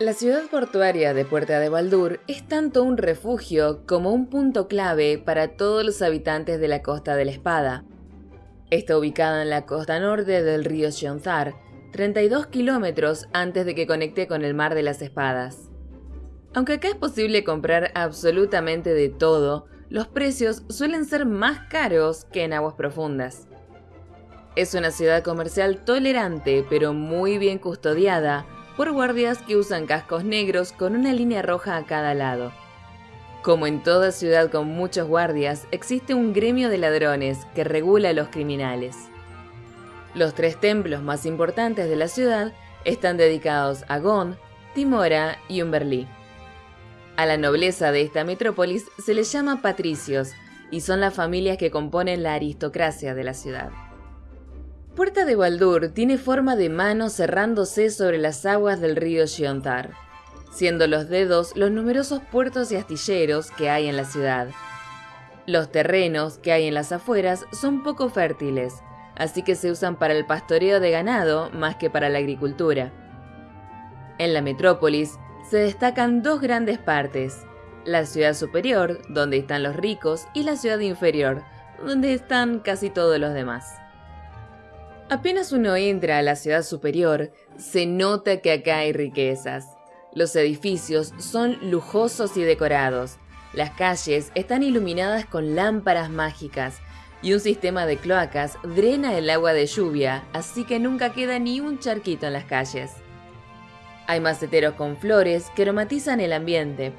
La ciudad portuaria de Puerta de Baldur es tanto un refugio como un punto clave para todos los habitantes de la Costa de la Espada. Está ubicada en la costa norte del río Sionzar, 32 kilómetros antes de que conecte con el Mar de las Espadas. Aunque acá es posible comprar absolutamente de todo, los precios suelen ser más caros que en aguas profundas. Es una ciudad comercial tolerante pero muy bien custodiada, por guardias que usan cascos negros con una línea roja a cada lado. Como en toda ciudad con muchos guardias, existe un gremio de ladrones que regula a los criminales. Los tres templos más importantes de la ciudad están dedicados a Gon, Timora y Umberlí. A la nobleza de esta metrópolis se les llama patricios y son las familias que componen la aristocracia de la ciudad. Puerta de Baldur tiene forma de mano cerrándose sobre las aguas del río Giontar, siendo los dedos los numerosos puertos y astilleros que hay en la ciudad. Los terrenos que hay en las afueras son poco fértiles, así que se usan para el pastoreo de ganado más que para la agricultura. En la metrópolis se destacan dos grandes partes, la ciudad superior, donde están los ricos, y la ciudad inferior, donde están casi todos los demás. Apenas uno entra a la ciudad superior, se nota que acá hay riquezas. Los edificios son lujosos y decorados. Las calles están iluminadas con lámparas mágicas y un sistema de cloacas drena el agua de lluvia, así que nunca queda ni un charquito en las calles. Hay maceteros con flores que aromatizan el ambiente,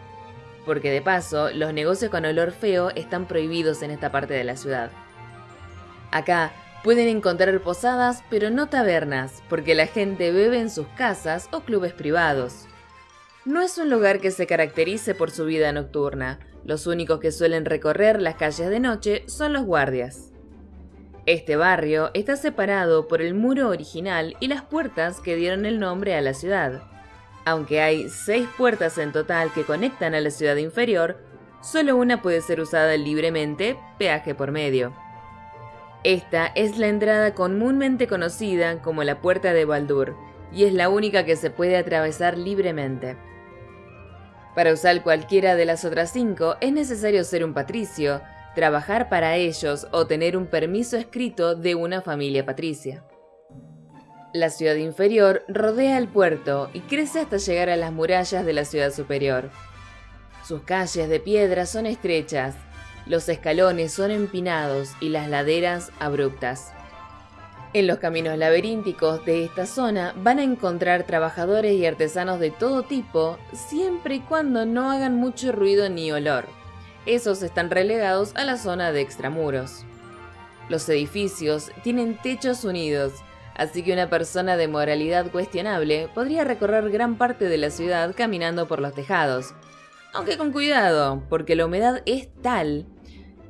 porque de paso los negocios con olor feo están prohibidos en esta parte de la ciudad. Acá Pueden encontrar posadas, pero no tabernas, porque la gente bebe en sus casas o clubes privados. No es un lugar que se caracterice por su vida nocturna. Los únicos que suelen recorrer las calles de noche son los guardias. Este barrio está separado por el muro original y las puertas que dieron el nombre a la ciudad. Aunque hay seis puertas en total que conectan a la ciudad inferior, solo una puede ser usada libremente, peaje por medio. Esta es la entrada comúnmente conocida como la Puerta de Baldur, y es la única que se puede atravesar libremente. Para usar cualquiera de las otras cinco es necesario ser un patricio, trabajar para ellos o tener un permiso escrito de una familia patricia. La ciudad inferior rodea el puerto y crece hasta llegar a las murallas de la ciudad superior. Sus calles de piedra son estrechas los escalones son empinados y las laderas abruptas. En los caminos laberínticos de esta zona van a encontrar trabajadores y artesanos de todo tipo, siempre y cuando no hagan mucho ruido ni olor. Esos están relegados a la zona de extramuros. Los edificios tienen techos unidos, así que una persona de moralidad cuestionable podría recorrer gran parte de la ciudad caminando por los tejados. Aunque con cuidado, porque la humedad es tal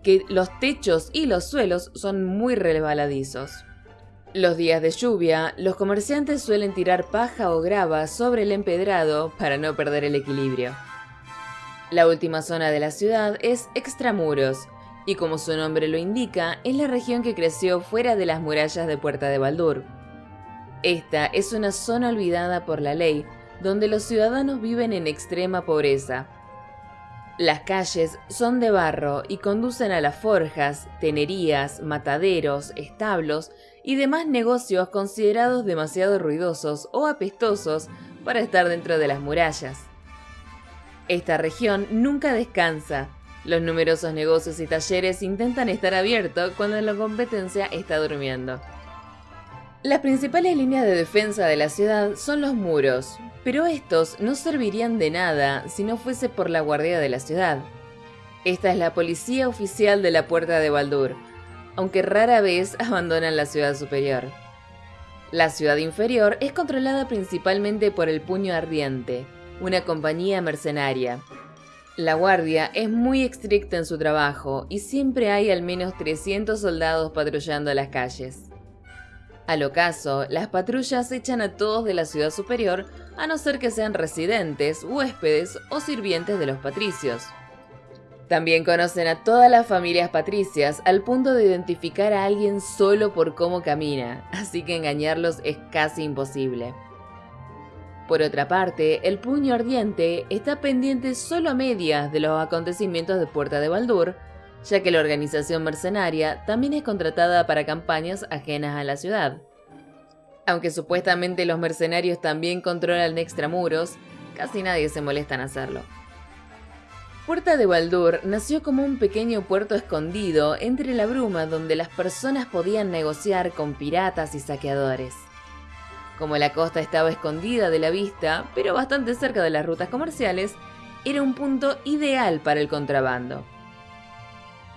que los techos y los suelos son muy resbaladizos. Los días de lluvia, los comerciantes suelen tirar paja o grava sobre el empedrado para no perder el equilibrio. La última zona de la ciudad es Extramuros, y como su nombre lo indica, es la región que creció fuera de las murallas de Puerta de Baldur. Esta es una zona olvidada por la ley, donde los ciudadanos viven en extrema pobreza, las calles son de barro y conducen a las forjas, tenerías, mataderos, establos y demás negocios considerados demasiado ruidosos o apestosos para estar dentro de las murallas. Esta región nunca descansa. Los numerosos negocios y talleres intentan estar abiertos cuando la competencia está durmiendo. Las principales líneas de defensa de la ciudad son los muros, pero estos no servirían de nada si no fuese por la guardia de la ciudad. Esta es la policía oficial de la Puerta de Baldur, aunque rara vez abandonan la ciudad superior. La ciudad inferior es controlada principalmente por el Puño Ardiente, una compañía mercenaria. La guardia es muy estricta en su trabajo y siempre hay al menos 300 soldados patrullando las calles. Al ocaso, las patrullas echan a todos de la ciudad superior, a no ser que sean residentes, huéspedes o sirvientes de los patricios. También conocen a todas las familias patricias al punto de identificar a alguien solo por cómo camina, así que engañarlos es casi imposible. Por otra parte, el puño ardiente está pendiente solo a medias de los acontecimientos de Puerta de Baldur, ya que la organización mercenaria también es contratada para campañas ajenas a la ciudad. Aunque supuestamente los mercenarios también controlan extramuros, casi nadie se molesta en hacerlo. Puerta de Baldur nació como un pequeño puerto escondido entre la bruma donde las personas podían negociar con piratas y saqueadores. Como la costa estaba escondida de la vista, pero bastante cerca de las rutas comerciales, era un punto ideal para el contrabando.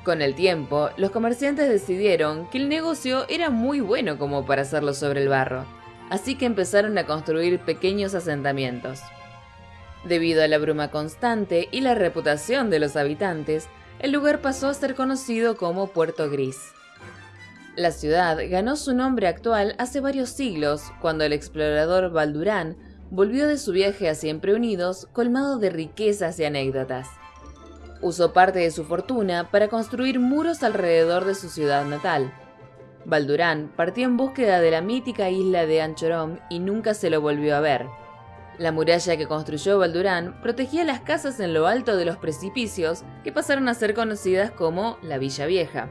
Con el tiempo, los comerciantes decidieron que el negocio era muy bueno como para hacerlo sobre el barro, así que empezaron a construir pequeños asentamientos. Debido a la bruma constante y la reputación de los habitantes, el lugar pasó a ser conocido como Puerto Gris. La ciudad ganó su nombre actual hace varios siglos, cuando el explorador Baldurán volvió de su viaje a Siempre Unidos colmado de riquezas y anécdotas. Usó parte de su fortuna para construir muros alrededor de su ciudad natal. Baldurán partió en búsqueda de la mítica isla de Anchorom y nunca se lo volvió a ver. La muralla que construyó Baldurán protegía las casas en lo alto de los precipicios que pasaron a ser conocidas como la Villa Vieja.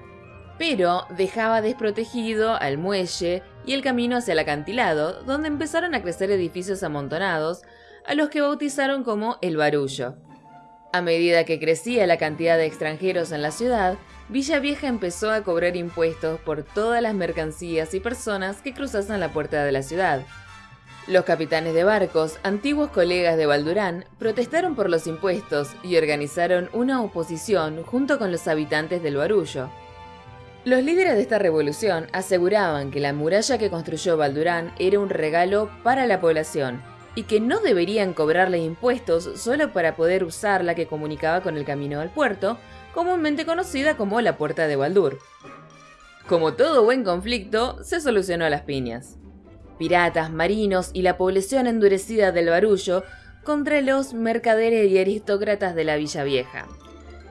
Pero dejaba desprotegido al muelle y el camino hacia el acantilado, donde empezaron a crecer edificios amontonados, a los que bautizaron como el Barullo. A medida que crecía la cantidad de extranjeros en la ciudad, Villa Vieja empezó a cobrar impuestos por todas las mercancías y personas que cruzasen la puerta de la ciudad, los capitanes de barcos, antiguos colegas de Baldurán, protestaron por los impuestos y organizaron una oposición junto con los habitantes del Barullo. Los líderes de esta revolución aseguraban que la muralla que construyó Baldurán era un regalo para la población y que no deberían cobrarle impuestos solo para poder usar la que comunicaba con el camino al puerto, comúnmente conocida como la Puerta de Baldur. Como todo buen conflicto, se solucionó a las piñas piratas, marinos y la población endurecida del barullo contra los mercaderes y aristócratas de la Villa Vieja.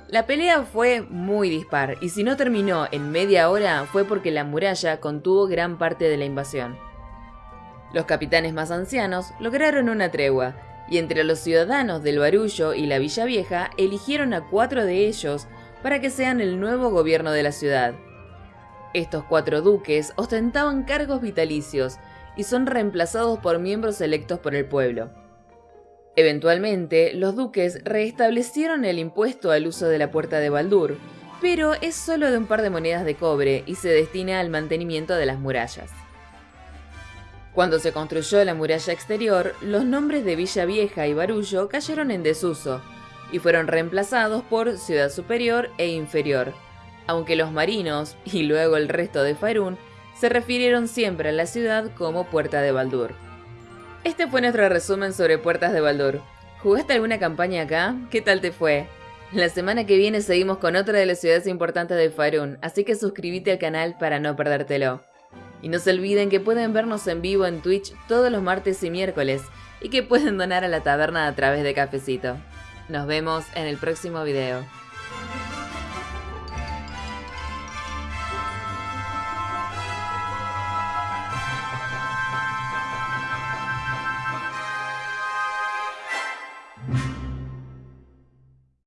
La pelea fue muy dispar y si no terminó en media hora fue porque la muralla contuvo gran parte de la invasión. Los capitanes más ancianos lograron una tregua y entre los ciudadanos del Barullo y la Villa Vieja eligieron a cuatro de ellos para que sean el nuevo gobierno de la ciudad. Estos cuatro duques ostentaban cargos vitalicios y son reemplazados por miembros electos por el pueblo. Eventualmente, los duques restablecieron el impuesto al uso de la puerta de Baldur, pero es solo de un par de monedas de cobre y se destina al mantenimiento de las murallas. Cuando se construyó la muralla exterior, los nombres de Villa Vieja y Barullo cayeron en desuso y fueron reemplazados por Ciudad Superior e Inferior, aunque los marinos y luego el resto de Faerún se refirieron siempre a la ciudad como Puerta de Baldur. Este fue nuestro resumen sobre Puertas de Baldur. ¿Jugaste alguna campaña acá? ¿Qué tal te fue? La semana que viene seguimos con otra de las ciudades importantes de Faerun, así que suscríbete al canal para no perdértelo. Y no se olviden que pueden vernos en vivo en Twitch todos los martes y miércoles, y que pueden donar a la taberna a través de Cafecito. Nos vemos en el próximo video.